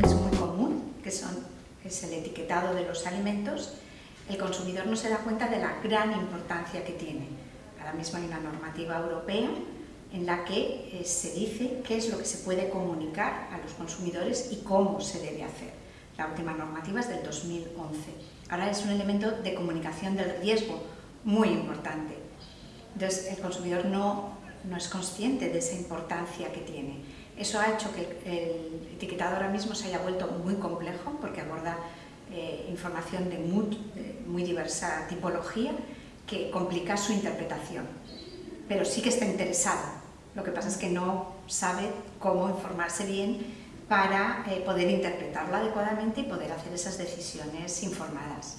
que es muy común, que, son, es el etiquetado de los alimentos, el consumidor no se da cuenta de la gran importancia que tiene. Ahora mismo hay una normativa europea en la que eh, se dice qué es lo que se puede comunicar a los consumidores y cómo se debe hacer. La última normativa es del 2011. Ahora es un elemento de comunicación del riesgo muy importante. Entonces, el consumidor no no es consciente de esa importancia que tiene. Eso ha hecho que el etiquetado ahora mismo se haya vuelto muy complejo porque aborda eh, información de muy, diversa tipología que complica su interpretación. Pero sí que está interesado. Lo que pasa es que no sabe cómo informarse bien para eh, poder interpretarlo adecuadamente y poder hacer esas decisiones informadas.